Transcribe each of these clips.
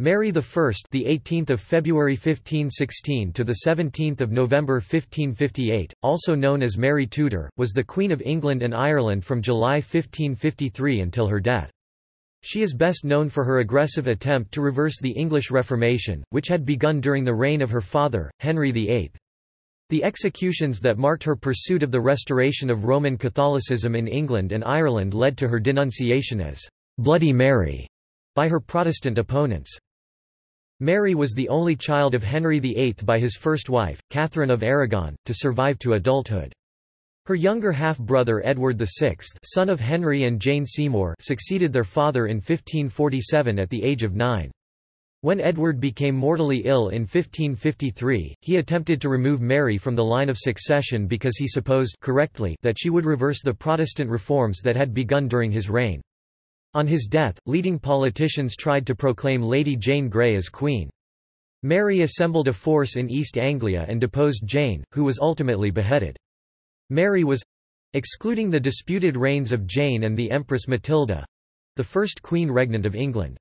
Mary I, the 18th of February 1516 to the 17th of November 1558, also known as Mary Tudor, was the Queen of England and Ireland from July 1553 until her death. She is best known for her aggressive attempt to reverse the English Reformation, which had begun during the reign of her father, Henry VIII. The executions that marked her pursuit of the restoration of Roman Catholicism in England and Ireland led to her denunciation as Bloody Mary by her Protestant opponents. Mary was the only child of Henry VIII by his first wife, Catherine of Aragon, to survive to adulthood. Her younger half-brother Edward VI son of Henry and Jane Seymour succeeded their father in 1547 at the age of nine. When Edward became mortally ill in 1553, he attempted to remove Mary from the line of succession because he supposed correctly that she would reverse the Protestant reforms that had begun during his reign. On his death, leading politicians tried to proclaim Lady Jane Grey as queen. Mary assembled a force in East Anglia and deposed Jane, who was ultimately beheaded. Mary was—excluding the disputed reigns of Jane and the Empress Matilda—the first queen regnant of England.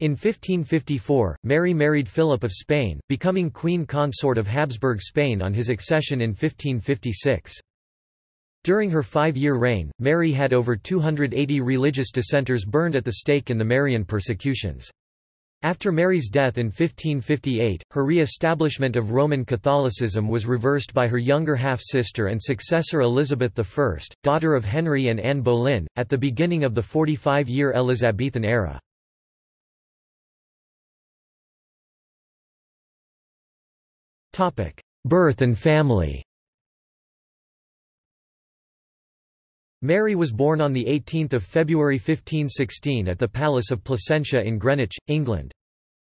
In 1554, Mary married Philip of Spain, becoming queen consort of Habsburg Spain on his accession in 1556. During her five-year reign, Mary had over 280 religious dissenters burned at the stake in the Marian persecutions. After Mary's death in 1558, her re-establishment of Roman Catholicism was reversed by her younger half-sister and successor Elizabeth I, daughter of Henry and Anne Boleyn, at the beginning of the 45-year Elizabethan era. Birth and family Mary was born on 18 February 1516 at the Palace of Placentia in Greenwich, England.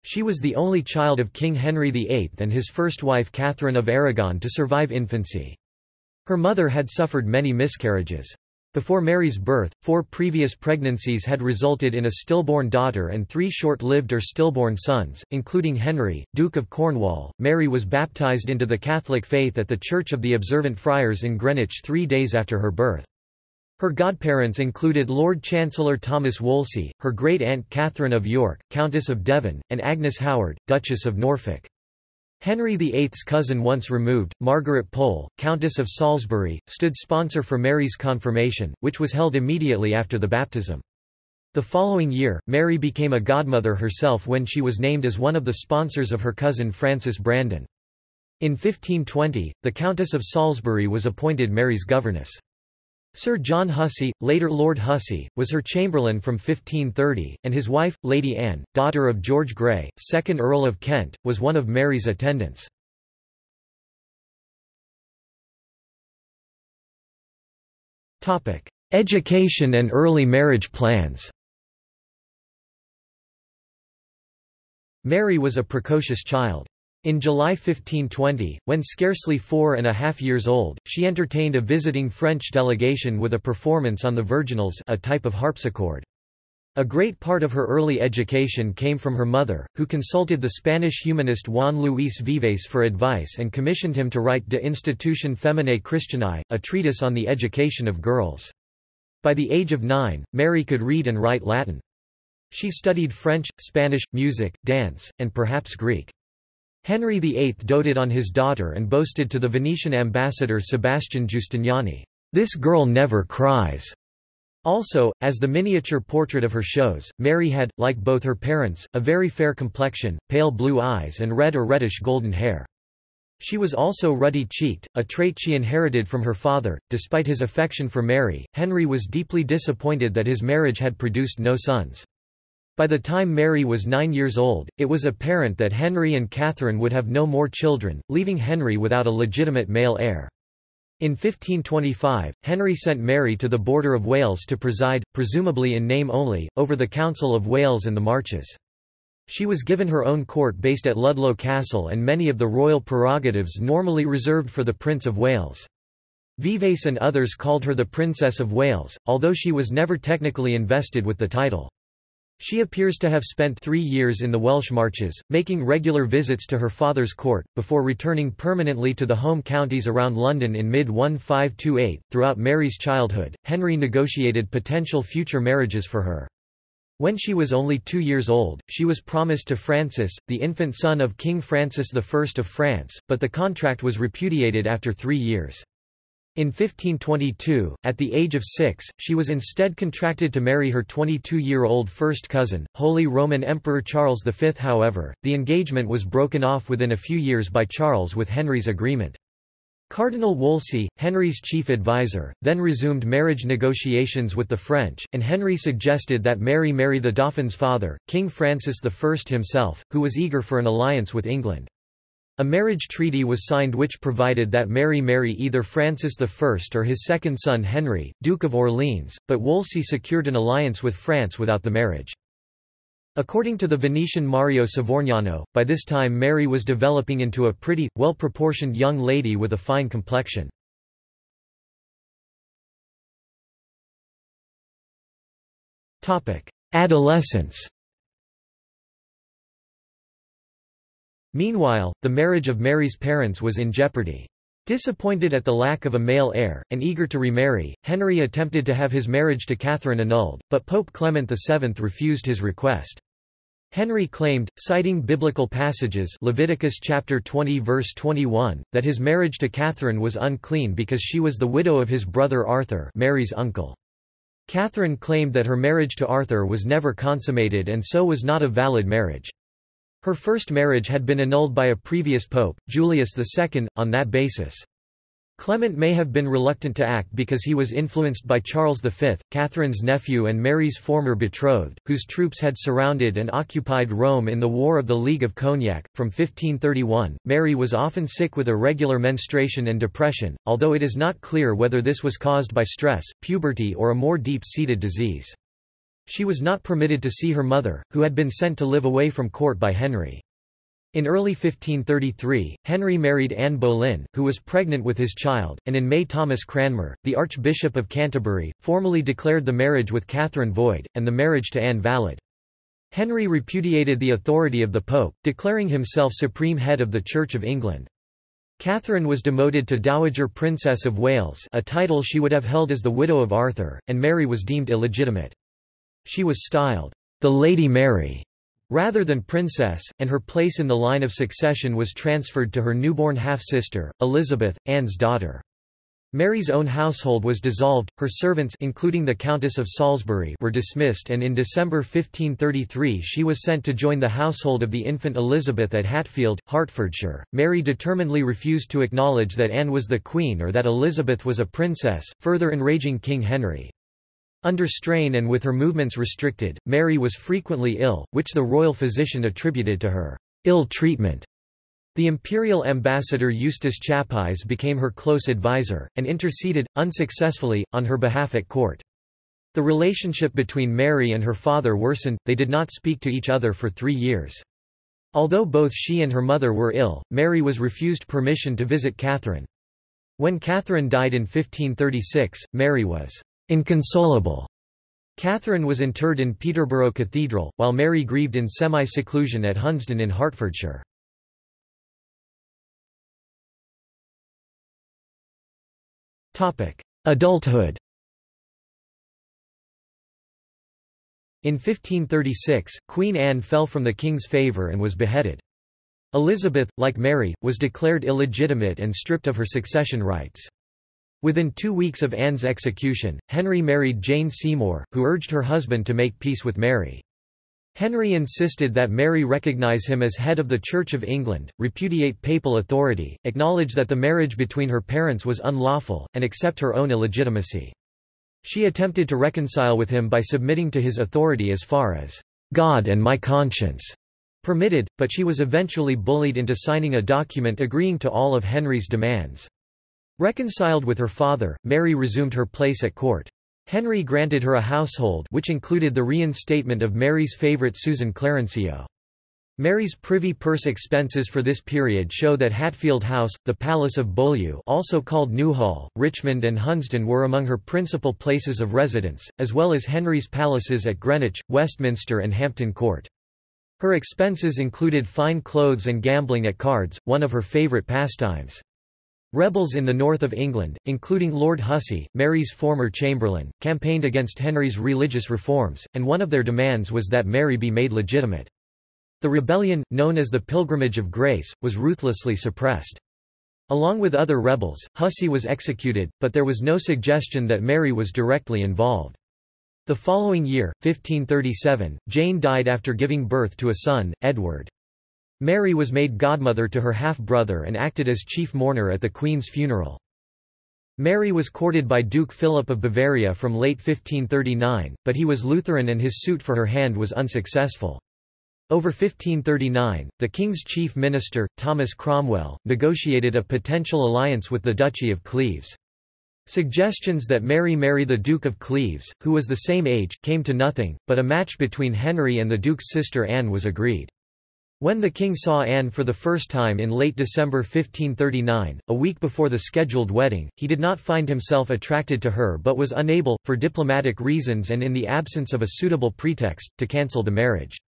She was the only child of King Henry VIII and his first wife Catherine of Aragon to survive infancy. Her mother had suffered many miscarriages. Before Mary's birth, four previous pregnancies had resulted in a stillborn daughter and three short-lived or stillborn sons, including Henry, Duke of Cornwall. Mary was baptized into the Catholic faith at the Church of the Observant Friars in Greenwich three days after her birth. Her godparents included Lord Chancellor Thomas Wolsey, her great-aunt Catherine of York, Countess of Devon, and Agnes Howard, Duchess of Norfolk. Henry VIII's cousin once removed, Margaret Pole, Countess of Salisbury, stood sponsor for Mary's confirmation, which was held immediately after the baptism. The following year, Mary became a godmother herself when she was named as one of the sponsors of her cousin Frances Brandon. In 1520, the Countess of Salisbury was appointed Mary's governess. Sir John Hussey, later Lord Hussey, was her chamberlain from 1530, and his wife, Lady Anne, daughter of George Grey, 2nd Earl of Kent, was one of Mary's attendants. Education and early marriage plans Mary was a precocious child. In July 1520, when scarcely four and a half years old, she entertained a visiting French delegation with a performance on the virginals a type of harpsichord. A great part of her early education came from her mother, who consulted the Spanish humanist Juan Luis Vives for advice and commissioned him to write De Institutione Feminae Christianae, a treatise on the education of girls. By the age of nine, Mary could read and write Latin. She studied French, Spanish, music, dance, and perhaps Greek. Henry VIII doted on his daughter and boasted to the Venetian ambassador Sebastian Giustiniani, "'This girl never cries'". Also, as the miniature portrait of her shows, Mary had, like both her parents, a very fair complexion, pale blue eyes and red or reddish golden hair. She was also ruddy-cheeked, a trait she inherited from her father. Despite his affection for Mary, Henry was deeply disappointed that his marriage had produced no sons. By the time Mary was nine years old, it was apparent that Henry and Catherine would have no more children, leaving Henry without a legitimate male heir. In 1525, Henry sent Mary to the border of Wales to preside, presumably in name only, over the Council of Wales and the Marches. She was given her own court based at Ludlow Castle and many of the royal prerogatives normally reserved for the Prince of Wales. Vives and others called her the Princess of Wales, although she was never technically invested with the title. She appears to have spent three years in the Welsh Marches, making regular visits to her father's court, before returning permanently to the home counties around London in mid-1528. Throughout Mary's childhood, Henry negotiated potential future marriages for her. When she was only two years old, she was promised to Francis, the infant son of King Francis I of France, but the contract was repudiated after three years. In 1522, at the age of six, she was instead contracted to marry her 22-year-old first cousin, Holy Roman Emperor Charles V. However, the engagement was broken off within a few years by Charles with Henry's agreement. Cardinal Wolsey, Henry's chief advisor, then resumed marriage negotiations with the French, and Henry suggested that Mary marry the Dauphin's father, King Francis I himself, who was eager for an alliance with England. A marriage treaty was signed which provided that Mary marry either Francis I or his second son Henry, Duke of Orleans, but Wolsey secured an alliance with France without the marriage. According to the Venetian Mario Savorgnano, by this time Mary was developing into a pretty, well-proportioned young lady with a fine complexion. Adolescence Meanwhile, the marriage of Mary's parents was in jeopardy. Disappointed at the lack of a male heir, and eager to remarry, Henry attempted to have his marriage to Catherine annulled, but Pope Clement VII refused his request. Henry claimed, citing biblical passages Leviticus chapter 20 verse 21, that his marriage to Catherine was unclean because she was the widow of his brother Arthur Mary's uncle. Catherine claimed that her marriage to Arthur was never consummated and so was not a valid marriage. Her first marriage had been annulled by a previous pope, Julius II, on that basis. Clement may have been reluctant to act because he was influenced by Charles V, Catherine's nephew and Mary's former betrothed, whose troops had surrounded and occupied Rome in the War of the League of Cognac. From 1531, Mary was often sick with irregular menstruation and depression, although it is not clear whether this was caused by stress, puberty or a more deep-seated disease. She was not permitted to see her mother, who had been sent to live away from court by Henry. In early 1533, Henry married Anne Boleyn, who was pregnant with his child, and in May Thomas Cranmer, the Archbishop of Canterbury, formally declared the marriage with Catherine void, and the marriage to Anne valid. Henry repudiated the authority of the Pope, declaring himself supreme head of the Church of England. Catherine was demoted to Dowager Princess of Wales a title she would have held as the widow of Arthur, and Mary was deemed illegitimate. She was styled, the Lady Mary, rather than princess, and her place in the line of succession was transferred to her newborn half-sister, Elizabeth, Anne's daughter. Mary's own household was dissolved, her servants including the Countess of Salisbury were dismissed and in December 1533 she was sent to join the household of the infant Elizabeth at Hatfield, Hertfordshire. Mary determinedly refused to acknowledge that Anne was the queen or that Elizabeth was a princess, further enraging King Henry. Under strain and with her movements restricted, Mary was frequently ill, which the royal physician attributed to her ill treatment. The imperial ambassador Eustace Chapuys became her close advisor, and interceded, unsuccessfully, on her behalf at court. The relationship between Mary and her father worsened, they did not speak to each other for three years. Although both she and her mother were ill, Mary was refused permission to visit Catherine. When Catherine died in 1536, Mary was Inconsolable. Catherine was interred in Peterborough Cathedral, while Mary grieved in semi-seclusion at Hunsdon in Hertfordshire. Adulthood In 1536, Queen Anne fell from the king's favour and was beheaded. Elizabeth, like Mary, was declared illegitimate and stripped of her succession rights. Within two weeks of Anne's execution, Henry married Jane Seymour, who urged her husband to make peace with Mary. Henry insisted that Mary recognize him as head of the Church of England, repudiate papal authority, acknowledge that the marriage between her parents was unlawful, and accept her own illegitimacy. She attempted to reconcile with him by submitting to his authority as far as God and my conscience permitted, but she was eventually bullied into signing a document agreeing to all of Henry's demands. Reconciled with her father, Mary resumed her place at court. Henry granted her a household which included the reinstatement of Mary's favourite Susan Clarencieux. Mary's privy purse expenses for this period show that Hatfield House, the Palace of Beaulieu also called Newhall, Richmond and Hunsdon were among her principal places of residence, as well as Henry's palaces at Greenwich, Westminster and Hampton Court. Her expenses included fine clothes and gambling at cards, one of her favourite pastimes. Rebels in the north of England, including Lord Hussey, Mary's former chamberlain, campaigned against Henry's religious reforms, and one of their demands was that Mary be made legitimate. The rebellion, known as the Pilgrimage of Grace, was ruthlessly suppressed. Along with other rebels, Hussey was executed, but there was no suggestion that Mary was directly involved. The following year, 1537, Jane died after giving birth to a son, Edward. Mary was made godmother to her half-brother and acted as chief mourner at the Queen's funeral. Mary was courted by Duke Philip of Bavaria from late 1539, but he was Lutheran and his suit for her hand was unsuccessful. Over 1539, the king's chief minister, Thomas Cromwell, negotiated a potential alliance with the Duchy of Cleves. Suggestions that Mary marry the Duke of Cleves, who was the same age, came to nothing, but a match between Henry and the Duke's sister Anne was agreed. When the king saw Anne for the first time in late December 1539, a week before the scheduled wedding, he did not find himself attracted to her but was unable, for diplomatic reasons and in the absence of a suitable pretext, to cancel the marriage.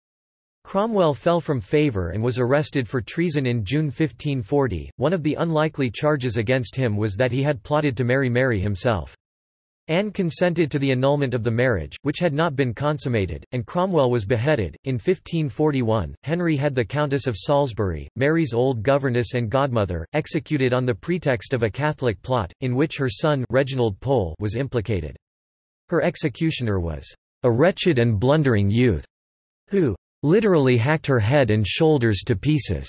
Cromwell fell from favour and was arrested for treason in June 1540. One of the unlikely charges against him was that he had plotted to marry Mary himself. Anne consented to the annulment of the marriage, which had not been consummated, and Cromwell was beheaded. In 1541, Henry had the Countess of Salisbury, Mary's old governess and godmother, executed on the pretext of a Catholic plot, in which her son Reginald Pole was implicated. Her executioner was a wretched and blundering youth, who literally hacked her head and shoulders to pieces.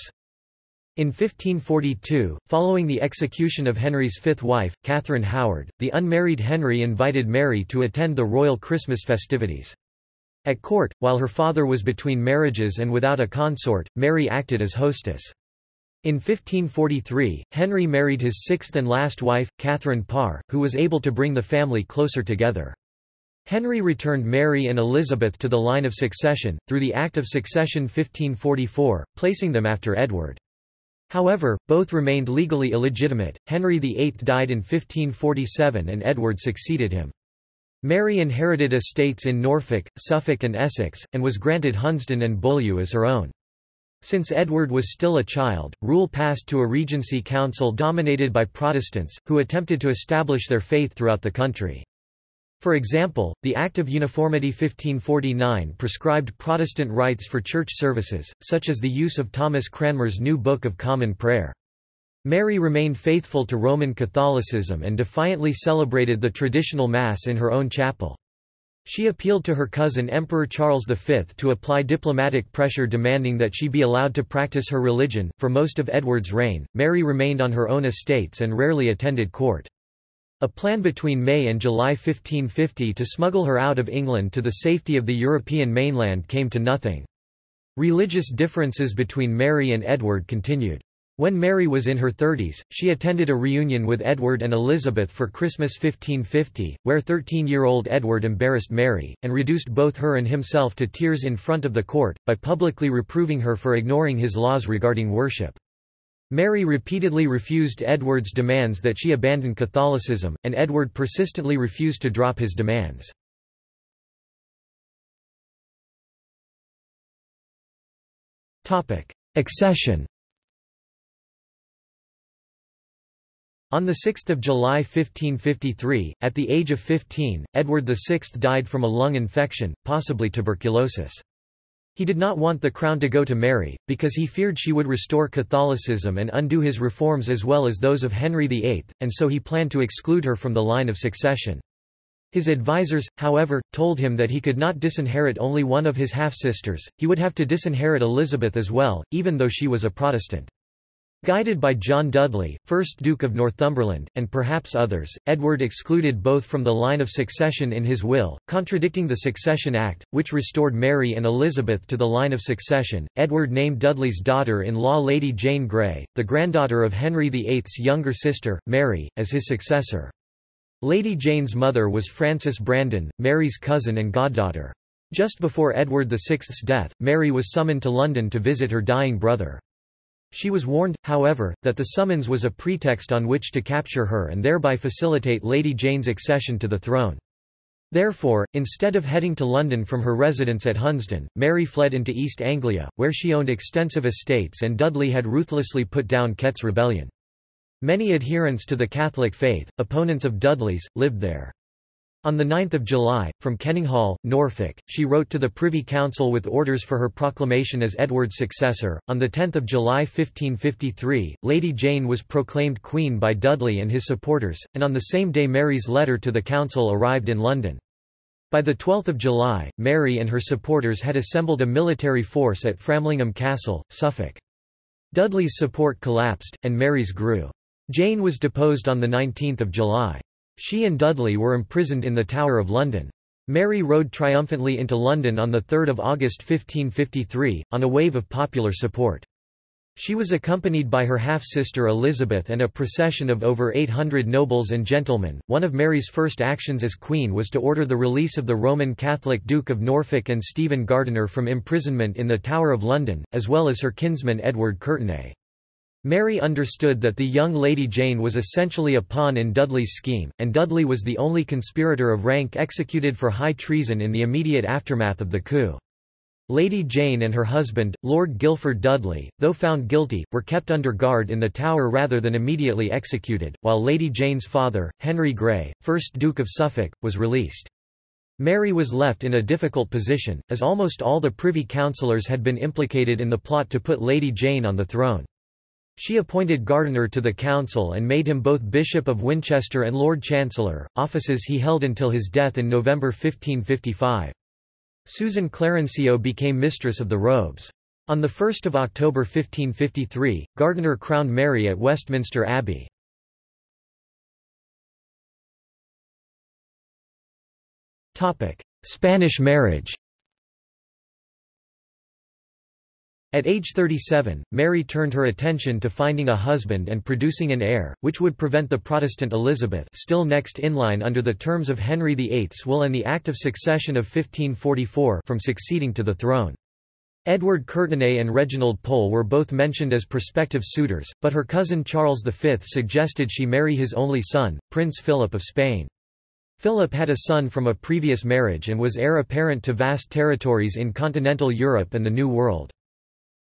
In 1542, following the execution of Henry's fifth wife, Catherine Howard, the unmarried Henry invited Mary to attend the royal Christmas festivities. At court, while her father was between marriages and without a consort, Mary acted as hostess. In 1543, Henry married his sixth and last wife, Catherine Parr, who was able to bring the family closer together. Henry returned Mary and Elizabeth to the line of succession, through the Act of Succession 1544, placing them after Edward. However, both remained legally illegitimate. Henry VIII died in 1547 and Edward succeeded him. Mary inherited estates in Norfolk, Suffolk and Essex, and was granted Hunsdon and Beaulieu as her own. Since Edward was still a child, rule passed to a regency council dominated by Protestants, who attempted to establish their faith throughout the country. For example, the Act of Uniformity 1549 prescribed Protestant rites for church services, such as the use of Thomas Cranmer's New Book of Common Prayer. Mary remained faithful to Roman Catholicism and defiantly celebrated the traditional Mass in her own chapel. She appealed to her cousin Emperor Charles V to apply diplomatic pressure demanding that she be allowed to practice her religion. For most of Edward's reign, Mary remained on her own estates and rarely attended court. A plan between May and July 1550 to smuggle her out of England to the safety of the European mainland came to nothing. Religious differences between Mary and Edward continued. When Mary was in her 30s, she attended a reunion with Edward and Elizabeth for Christmas 1550, where 13-year-old Edward embarrassed Mary, and reduced both her and himself to tears in front of the court, by publicly reproving her for ignoring his laws regarding worship. Mary repeatedly refused Edward's demands that she abandon Catholicism, and Edward persistently refused to drop his demands. Accession On 6 July 1553, at the age of 15, Edward VI died from a lung infection, possibly tuberculosis. He did not want the crown to go to Mary, because he feared she would restore Catholicism and undo his reforms as well as those of Henry VIII, and so he planned to exclude her from the line of succession. His advisers, however, told him that he could not disinherit only one of his half-sisters, he would have to disinherit Elizabeth as well, even though she was a Protestant. Guided by John Dudley, 1st Duke of Northumberland, and perhaps others, Edward excluded both from the line of succession in his will, contradicting the Succession Act, which restored Mary and Elizabeth to the line of succession. Edward named Dudley's daughter-in-law Lady Jane Grey, the granddaughter of Henry VIII's younger sister, Mary, as his successor. Lady Jane's mother was Frances Brandon, Mary's cousin and goddaughter. Just before Edward VI's death, Mary was summoned to London to visit her dying brother. She was warned, however, that the summons was a pretext on which to capture her and thereby facilitate Lady Jane's accession to the throne. Therefore, instead of heading to London from her residence at Hunsdon, Mary fled into East Anglia, where she owned extensive estates and Dudley had ruthlessly put down Kett's rebellion. Many adherents to the Catholic faith, opponents of Dudley's, lived there. On 9 July, from Kenninghall, Norfolk, she wrote to the Privy Council with orders for her proclamation as Edward's successor. On 10 July 1553, Lady Jane was proclaimed Queen by Dudley and his supporters, and on the same day Mary's letter to the Council arrived in London. By 12 July, Mary and her supporters had assembled a military force at Framlingham Castle, Suffolk. Dudley's support collapsed, and Mary's grew. Jane was deposed on 19 July. She and Dudley were imprisoned in the Tower of London. Mary rode triumphantly into London on 3 August 1553, on a wave of popular support. She was accompanied by her half-sister Elizabeth and a procession of over 800 nobles and gentlemen. One of Mary's first actions as queen was to order the release of the Roman Catholic Duke of Norfolk and Stephen Gardiner from imprisonment in the Tower of London, as well as her kinsman Edward Courtenay. Mary understood that the young Lady Jane was essentially a pawn in Dudley's scheme, and Dudley was the only conspirator of rank executed for high treason in the immediate aftermath of the coup. Lady Jane and her husband, Lord Guilford Dudley, though found guilty, were kept under guard in the Tower rather than immediately executed, while Lady Jane's father, Henry Grey, 1st Duke of Suffolk, was released. Mary was left in a difficult position, as almost all the Privy Councillors had been implicated in the plot to put Lady Jane on the throne. She appointed Gardiner to the council and made him both Bishop of Winchester and Lord Chancellor, offices he held until his death in November 1555. Susan Clarencieux became mistress of the robes. On 1 October 1553, Gardiner crowned Mary at Westminster Abbey. Spanish marriage At age 37, Mary turned her attention to finding a husband and producing an heir, which would prevent the Protestant Elizabeth still next in line under the terms of Henry VIII's will and the Act of Succession of 1544 from succeeding to the throne. Edward Courtenay and Reginald Pole were both mentioned as prospective suitors, but her cousin Charles V suggested she marry his only son, Prince Philip of Spain. Philip had a son from a previous marriage and was heir apparent to vast territories in continental Europe and the New World.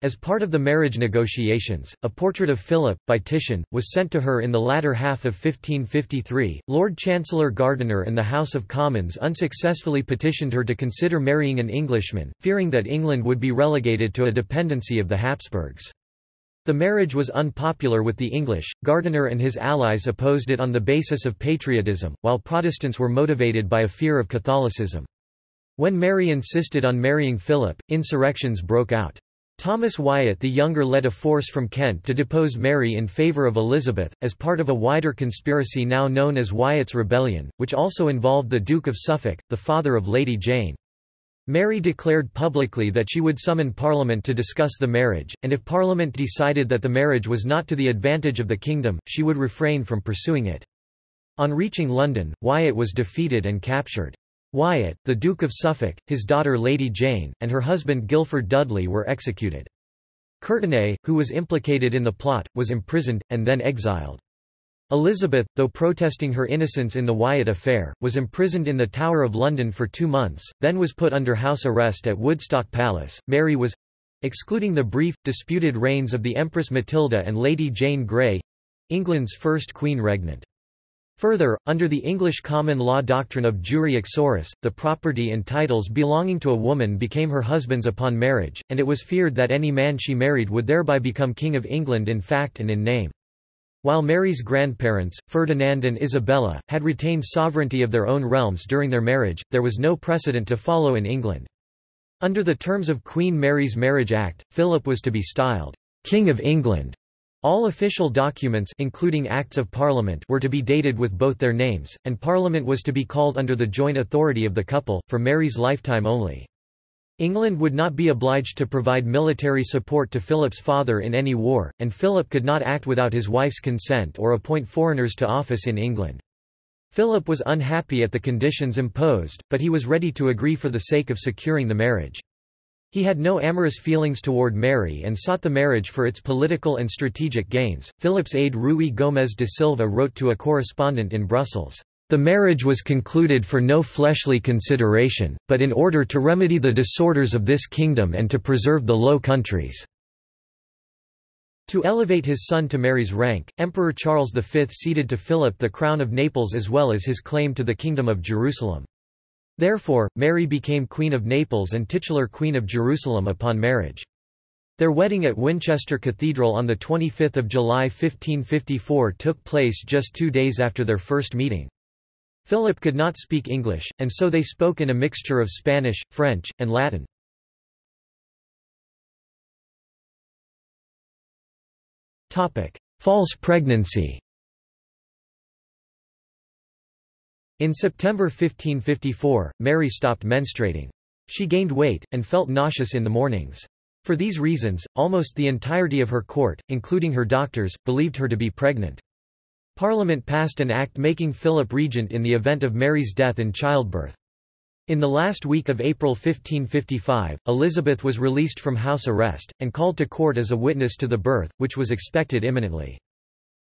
As part of the marriage negotiations, a portrait of Philip, by Titian, was sent to her in the latter half of 1553. Lord Chancellor Gardiner and the House of Commons unsuccessfully petitioned her to consider marrying an Englishman, fearing that England would be relegated to a dependency of the Habsburgs. The marriage was unpopular with the English, Gardiner and his allies opposed it on the basis of patriotism, while Protestants were motivated by a fear of Catholicism. When Mary insisted on marrying Philip, insurrections broke out. Thomas Wyatt the Younger led a force from Kent to depose Mary in favour of Elizabeth, as part of a wider conspiracy now known as Wyatt's Rebellion, which also involved the Duke of Suffolk, the father of Lady Jane. Mary declared publicly that she would summon Parliament to discuss the marriage, and if Parliament decided that the marriage was not to the advantage of the kingdom, she would refrain from pursuing it. On reaching London, Wyatt was defeated and captured. Wyatt, the Duke of Suffolk, his daughter Lady Jane, and her husband Guilford Dudley were executed. Courtenay, who was implicated in the plot, was imprisoned, and then exiled. Elizabeth, though protesting her innocence in the Wyatt affair, was imprisoned in the Tower of London for two months, then was put under house arrest at Woodstock Palace. Mary was excluding the brief, disputed reigns of the Empress Matilda and Lady Jane Grey England's first queen regnant. Further, under the English common law doctrine of jure uxoris, the property and titles belonging to a woman became her husband's upon marriage, and it was feared that any man she married would thereby become King of England in fact and in name. While Mary's grandparents, Ferdinand and Isabella, had retained sovereignty of their own realms during their marriage, there was no precedent to follow in England. Under the terms of Queen Mary's Marriage Act, Philip was to be styled, King of England, all official documents including Acts of Parliament were to be dated with both their names, and Parliament was to be called under the joint authority of the couple, for Mary's lifetime only. England would not be obliged to provide military support to Philip's father in any war, and Philip could not act without his wife's consent or appoint foreigners to office in England. Philip was unhappy at the conditions imposed, but he was ready to agree for the sake of securing the marriage. He had no amorous feelings toward Mary and sought the marriage for its political and strategic gains. Philip's aide Rui Gomes de Silva wrote to a correspondent in Brussels, The marriage was concluded for no fleshly consideration, but in order to remedy the disorders of this kingdom and to preserve the Low Countries. To elevate his son to Mary's rank, Emperor Charles V ceded to Philip the crown of Naples as well as his claim to the Kingdom of Jerusalem. Therefore, Mary became Queen of Naples and titular Queen of Jerusalem upon marriage. Their wedding at Winchester Cathedral on 25 July 1554 took place just two days after their first meeting. Philip could not speak English, and so they spoke in a mixture of Spanish, French, and Latin. False pregnancy In September 1554, Mary stopped menstruating. She gained weight, and felt nauseous in the mornings. For these reasons, almost the entirety of her court, including her doctors, believed her to be pregnant. Parliament passed an act making Philip regent in the event of Mary's death in childbirth. In the last week of April 1555, Elizabeth was released from house arrest, and called to court as a witness to the birth, which was expected imminently.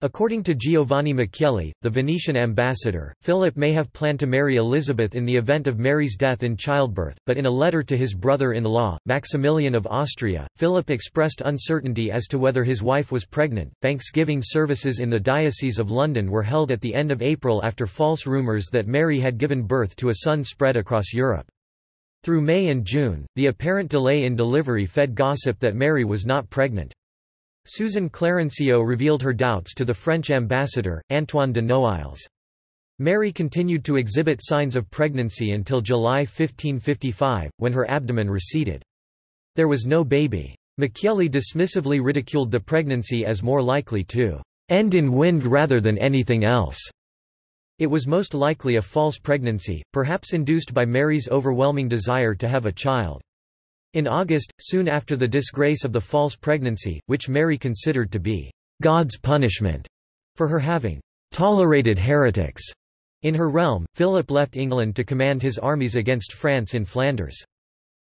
According to Giovanni Michieli, the Venetian ambassador, Philip may have planned to marry Elizabeth in the event of Mary's death in childbirth, but in a letter to his brother-in-law, Maximilian of Austria, Philip expressed uncertainty as to whether his wife was pregnant. Thanksgiving services in the Diocese of London were held at the end of April after false rumours that Mary had given birth to a son spread across Europe. Through May and June, the apparent delay in delivery fed gossip that Mary was not pregnant. Susan Clarencieux revealed her doubts to the French ambassador, Antoine de Noailles. Mary continued to exhibit signs of pregnancy until July 1555, when her abdomen receded. There was no baby. Michieli dismissively ridiculed the pregnancy as more likely to end in wind rather than anything else. It was most likely a false pregnancy, perhaps induced by Mary's overwhelming desire to have a child. In August, soon after the disgrace of the false pregnancy, which Mary considered to be God's punishment for her having tolerated heretics in her realm, Philip left England to command his armies against France in Flanders.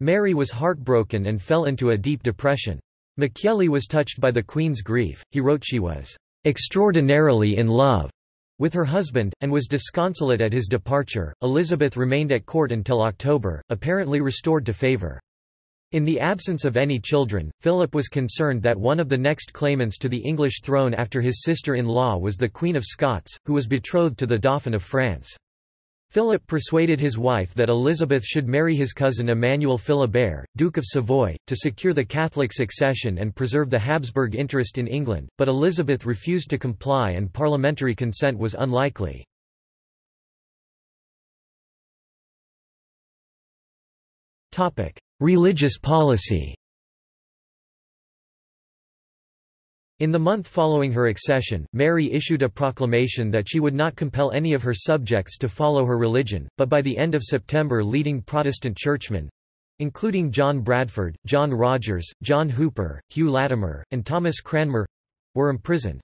Mary was heartbroken and fell into a deep depression. Michieli was touched by the Queen's grief, he wrote she was extraordinarily in love with her husband, and was disconsolate at his departure. Elizabeth remained at court until October, apparently restored to favour. In the absence of any children, Philip was concerned that one of the next claimants to the English throne after his sister-in-law was the Queen of Scots, who was betrothed to the Dauphin of France. Philip persuaded his wife that Elizabeth should marry his cousin Emmanuel Philibert, Duke of Savoy, to secure the Catholic succession and preserve the Habsburg interest in England, but Elizabeth refused to comply and parliamentary consent was unlikely. Religious policy In the month following her accession, Mary issued a proclamation that she would not compel any of her subjects to follow her religion, but by the end of September leading Protestant churchmen—including John Bradford, John Rogers, John Hooper, Hugh Latimer, and Thomas Cranmer—were imprisoned.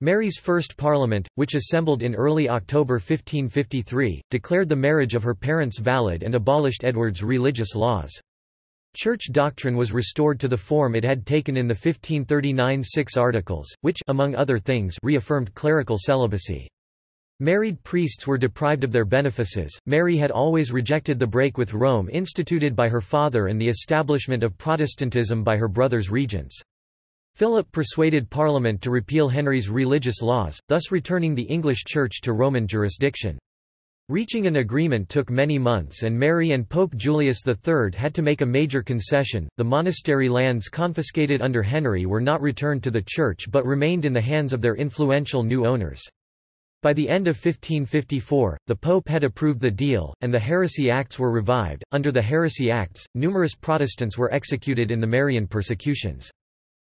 Mary's first parliament, which assembled in early October 1553, declared the marriage of her parents valid and abolished Edward's religious laws. Church doctrine was restored to the form it had taken in the 1539 Six Articles, which among other things reaffirmed clerical celibacy. Married priests were deprived of their benefices. Mary had always rejected the break with Rome instituted by her father and the establishment of Protestantism by her brother's regents. Philip persuaded Parliament to repeal Henry's religious laws, thus returning the English Church to Roman jurisdiction. Reaching an agreement took many months and Mary and Pope Julius III had to make a major concession. The monastery lands confiscated under Henry were not returned to the Church but remained in the hands of their influential new owners. By the end of 1554, the Pope had approved the deal, and the Heresy Acts were revived. Under the Heresy Acts, numerous Protestants were executed in the Marian persecutions.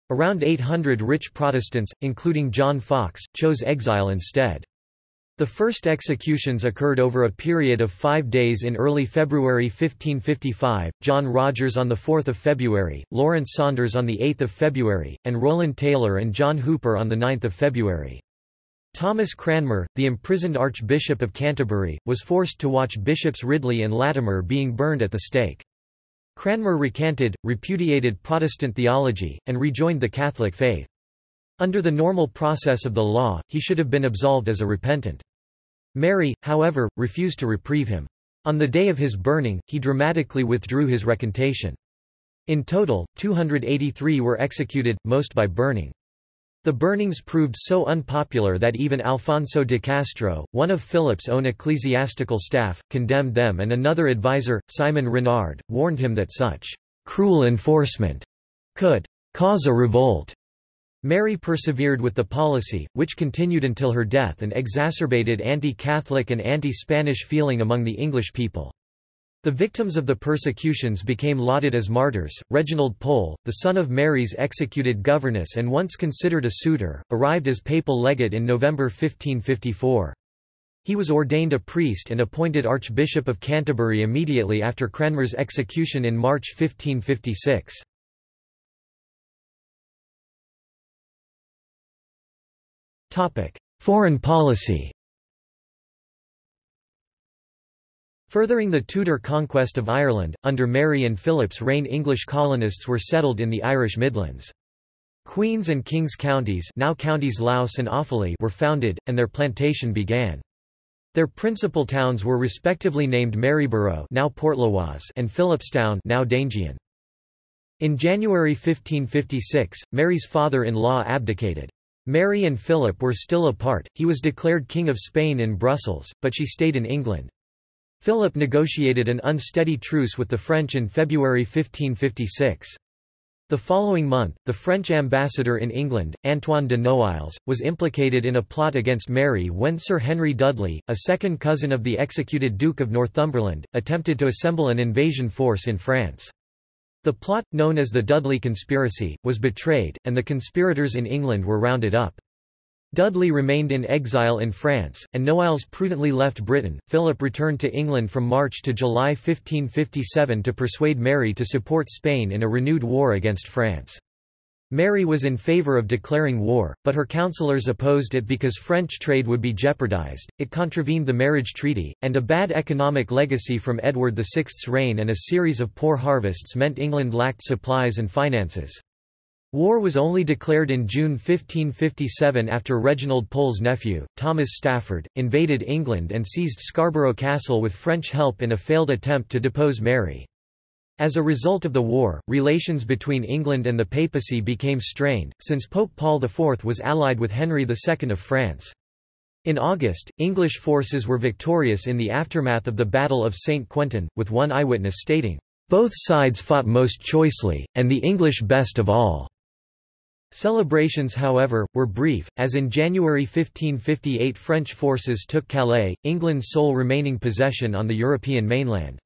Around 800 rich Protestants, including John Foxe, chose exile instead. The first executions occurred over a period of five days in early February 1555, John Rogers on 4 February, Lawrence Saunders on 8 February, and Rowland Taylor and John Hooper on 9 February. Thomas Cranmer, the imprisoned Archbishop of Canterbury, was forced to watch Bishops Ridley and Latimer being burned at the stake. Cranmer recanted, repudiated Protestant theology, and rejoined the Catholic faith. Under the normal process of the law, he should have been absolved as a repentant. Mary, however, refused to reprieve him. On the day of his burning, he dramatically withdrew his recantation. In total, 283 were executed, most by burning. The burnings proved so unpopular that even Alfonso de Castro, one of Philip's own ecclesiastical staff, condemned them and another advisor, Simon Renard, warned him that such cruel enforcement could cause a revolt. Mary persevered with the policy, which continued until her death and exacerbated anti-Catholic and anti-Spanish feeling among the English people. The victims of the persecutions became lauded as martyrs. Reginald Pole, the son of Mary's executed governess and once considered a suitor, arrived as papal legate in November 1554. He was ordained a priest and appointed Archbishop of Canterbury immediately after Cranmer's execution in March 1556. Foreign policy Furthering the Tudor conquest of Ireland, under Mary and Philip's reign English colonists were settled in the Irish Midlands. Queen's and King's counties now counties Laois and Offaly were founded, and their plantation began. Their principal towns were respectively named Maryborough now Portlaoise and Philipstown now Daingean. In January 1556, Mary's father-in-law abdicated. Mary and Philip were still apart, he was declared King of Spain in Brussels, but she stayed in England. Philip negotiated an unsteady truce with the French in February 1556. The following month, the French ambassador in England, Antoine de Noailles, was implicated in a plot against Mary when Sir Henry Dudley, a second cousin of the executed Duke of Northumberland, attempted to assemble an invasion force in France. The plot, known as the Dudley Conspiracy, was betrayed, and the conspirators in England were rounded up. Dudley remained in exile in France, and Noailles prudently left Britain. Philip returned to England from March to July 1557 to persuade Mary to support Spain in a renewed war against France. Mary was in favour of declaring war, but her counselors opposed it because French trade would be jeopardised, it contravened the marriage treaty, and a bad economic legacy from Edward VI's reign and a series of poor harvests meant England lacked supplies and finances. War was only declared in June 1557 after Reginald Pole's nephew, Thomas Stafford, invaded England and seized Scarborough Castle with French help in a failed attempt to depose Mary. As a result of the war, relations between England and the papacy became strained, since Pope Paul IV was allied with Henry II of France. In August, English forces were victorious in the aftermath of the Battle of St. Quentin, with one eyewitness stating, "...both sides fought most choicely, and the English best of all." Celebrations however, were brief, as in January 1558 French forces took Calais, England's sole remaining possession on the European mainland.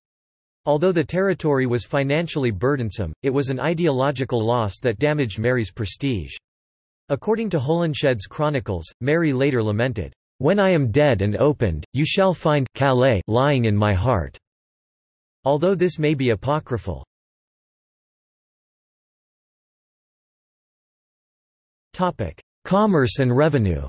Although the territory was financially burdensome, it was an ideological loss that damaged Mary's prestige. According to Holinshed's chronicles, Mary later lamented, "'When I am dead and opened, you shall find Calais lying in my heart." Although this may be apocryphal. Commerce and revenue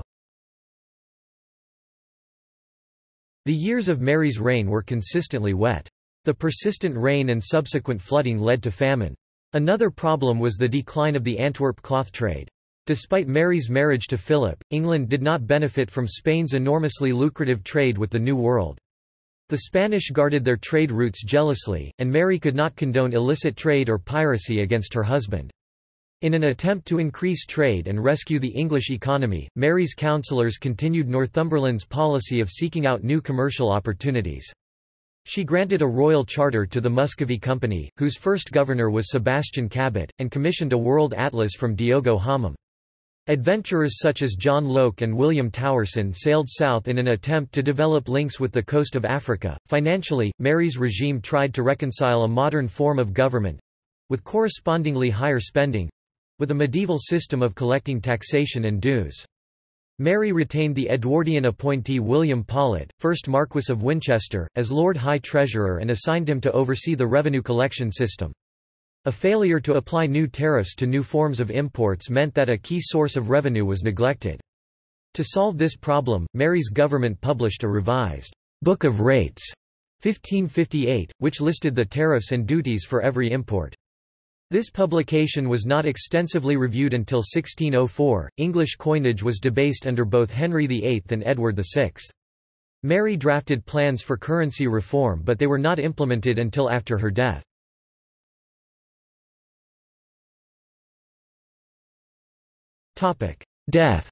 The years of Mary's reign were consistently wet. The persistent rain and subsequent flooding led to famine. Another problem was the decline of the Antwerp cloth trade. Despite Mary's marriage to Philip, England did not benefit from Spain's enormously lucrative trade with the New World. The Spanish guarded their trade routes jealously, and Mary could not condone illicit trade or piracy against her husband. In an attempt to increase trade and rescue the English economy, Mary's councillors continued Northumberland's policy of seeking out new commercial opportunities. She granted a royal charter to the Muscovy Company, whose first governor was Sebastian Cabot, and commissioned a world atlas from Diogo Homem. Adventurers such as John Lok and William Towerson sailed south in an attempt to develop links with the coast of Africa. Financially, Mary's regime tried to reconcile a modern form of government with correspondingly higher spending with a medieval system of collecting taxation and dues. Mary retained the Edwardian appointee William Paulet, 1st Marquess of Winchester, as Lord High Treasurer and assigned him to oversee the revenue collection system. A failure to apply new tariffs to new forms of imports meant that a key source of revenue was neglected. To solve this problem, Mary's government published a revised Book of Rates 1558, which listed the tariffs and duties for every import. This publication was not extensively reviewed until 1604. English coinage was debased under both Henry VIII and Edward VI. Mary drafted plans for currency reform but they were not implemented until after her death. Death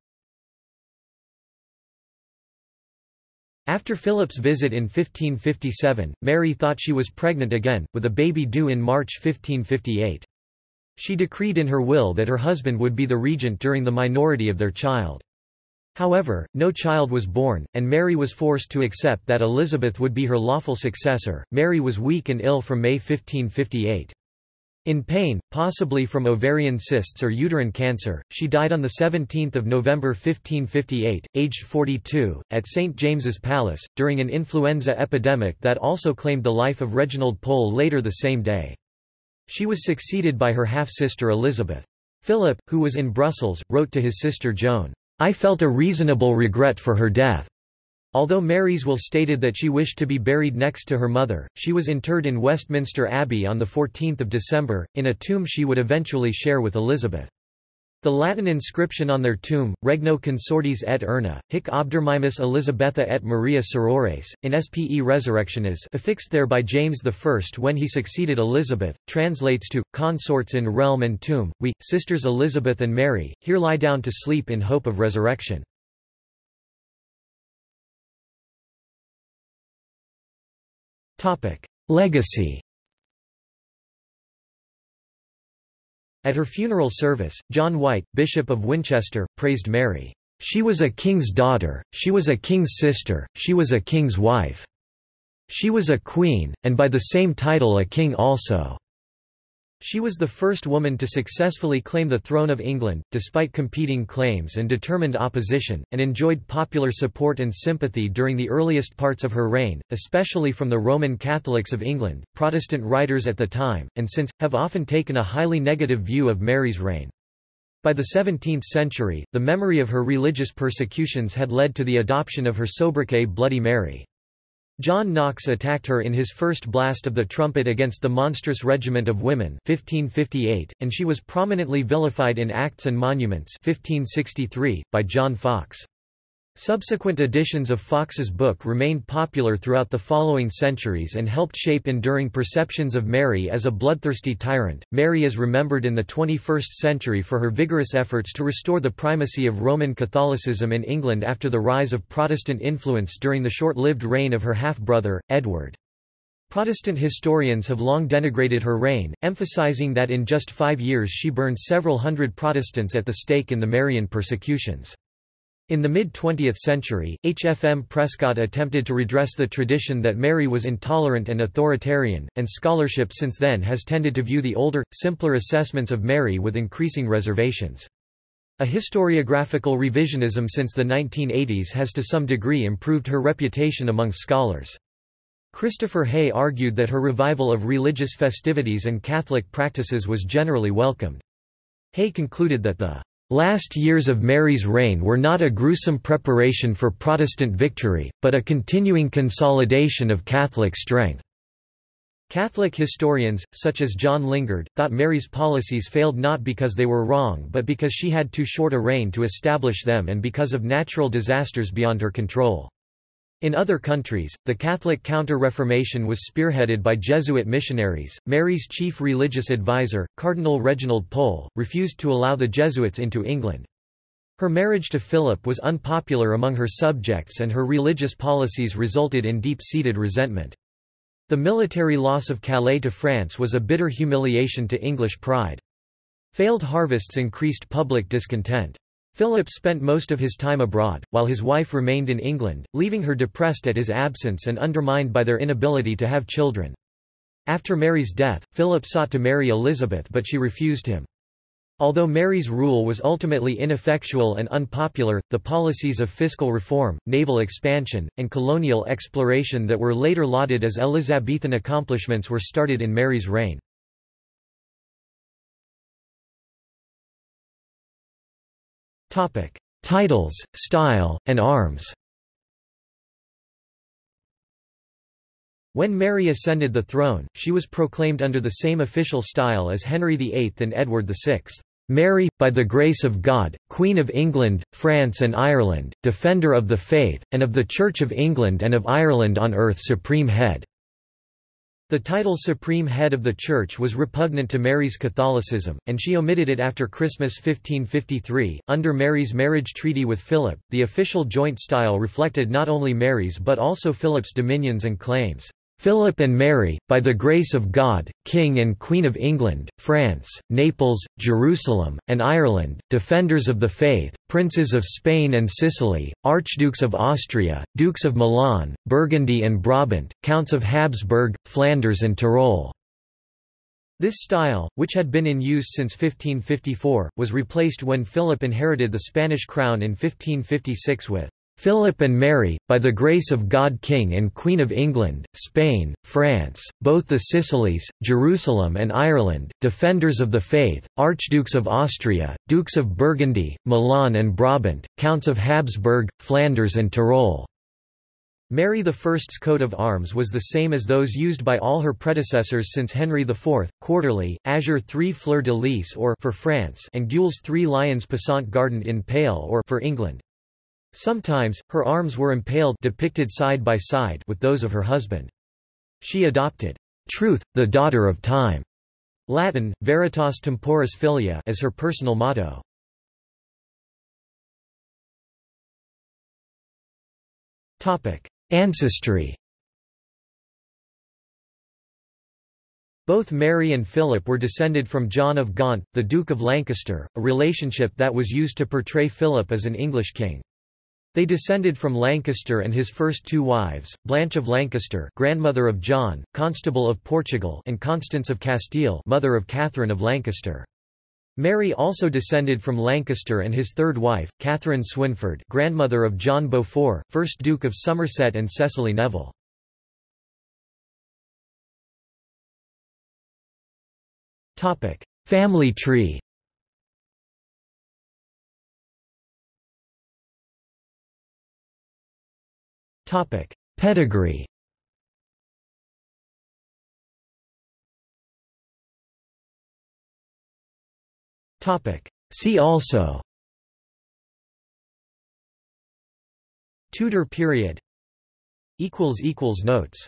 After Philip's visit in 1557, Mary thought she was pregnant again, with a baby due in March 1558. She decreed in her will that her husband would be the regent during the minority of their child. However, no child was born, and Mary was forced to accept that Elizabeth would be her lawful successor. Mary was weak and ill from May 1558. In pain, possibly from ovarian cysts or uterine cancer, she died on 17 November 1558, aged 42, at St. James's Palace, during an influenza epidemic that also claimed the life of Reginald Pole later the same day. She was succeeded by her half-sister Elizabeth. Philip, who was in Brussels, wrote to his sister Joan, "'I felt a reasonable regret for her death. Although Mary's will stated that she wished to be buried next to her mother, she was interred in Westminster Abbey on 14 December, in a tomb she would eventually share with Elizabeth. The Latin inscription on their tomb, Regno consortes et urna, hic obdormimus Elizabetha et Maria sorores, in spe resurrectionis affixed there by James I when he succeeded Elizabeth, translates to, consorts in realm and tomb, we, sisters Elizabeth and Mary, here lie down to sleep in hope of resurrection. Legacy At her funeral service, John White, Bishop of Winchester, praised Mary. She was a king's daughter, she was a king's sister, she was a king's wife. She was a queen, and by the same title a king also. She was the first woman to successfully claim the throne of England, despite competing claims and determined opposition, and enjoyed popular support and sympathy during the earliest parts of her reign, especially from the Roman Catholics of England. Protestant writers at the time, and since, have often taken a highly negative view of Mary's reign. By the 17th century, the memory of her religious persecutions had led to the adoption of her sobriquet Bloody Mary. John Knox attacked her in his first blast of the trumpet against the monstrous regiment of women 1558, and she was prominently vilified in Acts and Monuments 1563, by John Foxe. Subsequent editions of Foxe's book remained popular throughout the following centuries and helped shape enduring perceptions of Mary as a bloodthirsty tyrant. Mary is remembered in the 21st century for her vigorous efforts to restore the primacy of Roman Catholicism in England after the rise of Protestant influence during the short-lived reign of her half-brother, Edward. Protestant historians have long denigrated her reign, emphasizing that in just five years she burned several hundred Protestants at the stake in the Marian persecutions. In the mid-20th century, H. F. M. Prescott attempted to redress the tradition that Mary was intolerant and authoritarian, and scholarship since then has tended to view the older, simpler assessments of Mary with increasing reservations. A historiographical revisionism since the 1980s has to some degree improved her reputation among scholars. Christopher Haigh argued that her revival of religious festivities and Catholic practices was generally welcomed. Haigh concluded that the Last years of Mary's reign were not a gruesome preparation for Protestant victory, but a continuing consolidation of Catholic strength. Catholic historians, such as John Lingard, thought Mary's policies failed not because they were wrong but because she had too short a reign to establish them and because of natural disasters beyond her control. In other countries, the Catholic Counter-Reformation was spearheaded by Jesuit missionaries. Mary's chief religious advisor, Cardinal Reginald Pole, refused to allow the Jesuits into England. Her marriage to Philip was unpopular among her subjects and her religious policies resulted in deep-seated resentment. The military loss of Calais to France was a bitter humiliation to English pride. Failed harvests increased public discontent. Philip spent most of his time abroad, while his wife remained in England, leaving her depressed at his absence and undermined by their inability to have children. After Mary's death, Philip sought to marry Elizabeth but she refused him. Although Mary's rule was ultimately ineffectual and unpopular, the policies of fiscal reform, naval expansion, and colonial exploration that were later lauded as Elizabethan accomplishments were started in Mary's reign. Titles, style, and arms When Mary ascended the throne, she was proclaimed under the same official style as Henry VIII and Edward VI. Mary, by the grace of God, Queen of England, France and Ireland, Defender of the Faith, and of the Church of England and of Ireland on earth Supreme Head. The title Supreme Head of the Church was repugnant to Mary's Catholicism, and she omitted it after Christmas 1553. Under Mary's marriage treaty with Philip, the official joint style reflected not only Mary's but also Philip's dominions and claims. Philip and Mary, by the grace of God, King and Queen of England, France, Naples, Jerusalem, and Ireland, defenders of the faith, princes of Spain and Sicily, archdukes of Austria, dukes of Milan, Burgundy and Brabant, counts of Habsburg, Flanders and Tyrol. This style, which had been in use since 1554, was replaced when Philip inherited the Spanish crown in 1556 with Philip and Mary, by the grace of God King and Queen of England, Spain, France, both the Sicilies, Jerusalem and Ireland, defenders of the faith, archdukes of Austria, dukes of Burgundy, Milan and Brabant, counts of Habsburg, Flanders and Tyrol. Mary I's coat of arms was the same as those used by all her predecessors since Henry IV, quarterly, azure 3 fleur-de-lis or for France and gules 3 lions passant gardant in pale or for England. Sometimes, her arms were impaled depicted side by side with those of her husband. She adopted, "'Truth, the daughter of time' Latin, Veritas Temporis Filia as her personal motto. Ancestry Both Mary and Philip were descended from John of Gaunt, the Duke of Lancaster, a relationship that was used to portray Philip as an English king. They descended from Lancaster and his first two wives, Blanche of Lancaster grandmother of John, Constable of Portugal and Constance of Castile mother of Catherine of Lancaster. Mary also descended from Lancaster and his third wife, Katherine Swynford grandmother of John Beaufort, 1st Duke of Somerset and Cecily Neville. Family tree Topic: Pedigree. Topic: See also. Tudor period. Equals equals notes.